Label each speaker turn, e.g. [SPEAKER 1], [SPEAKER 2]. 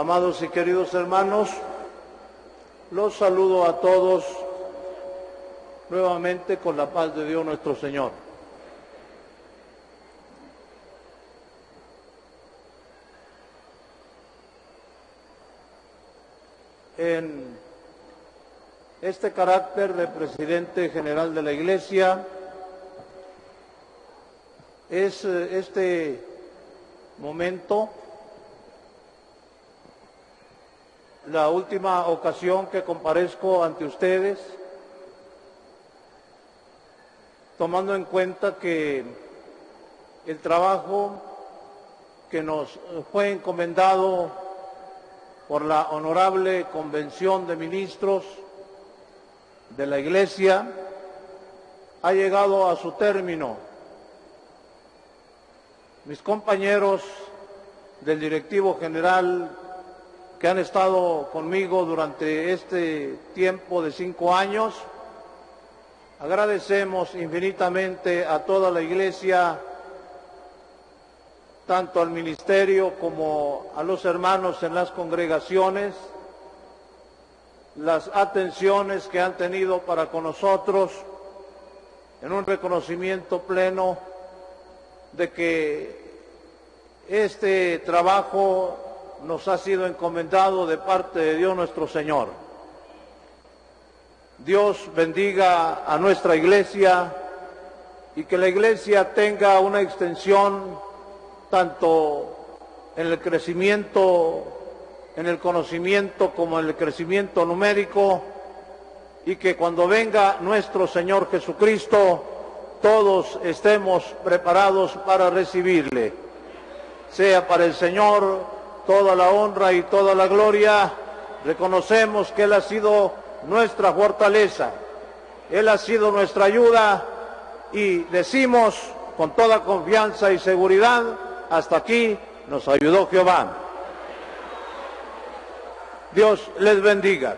[SPEAKER 1] Amados y queridos hermanos, los saludo a todos nuevamente con la paz de Dios nuestro Señor. En este carácter de presidente general de la Iglesia, es eh, este momento la última ocasión que comparezco ante ustedes, tomando en cuenta que el trabajo que nos fue encomendado por la honorable Convención de Ministros de la Iglesia ha llegado a su término. Mis compañeros del directivo general que han estado conmigo durante este tiempo de cinco años, agradecemos infinitamente a toda la Iglesia, tanto al ministerio como a los hermanos en las congregaciones, las atenciones que han tenido para con nosotros en un reconocimiento pleno de que este trabajo nos ha sido encomendado de parte de Dios nuestro Señor. Dios bendiga a nuestra iglesia y que la iglesia tenga una extensión tanto en el crecimiento en el conocimiento como en el crecimiento numérico y que cuando venga nuestro Señor Jesucristo todos estemos preparados para recibirle. Sea para el Señor toda la honra y toda la gloria. Reconocemos que Él ha sido nuestra fortaleza, Él ha sido nuestra ayuda y decimos con toda confianza y seguridad, hasta aquí nos ayudó Jehová. Dios les bendiga.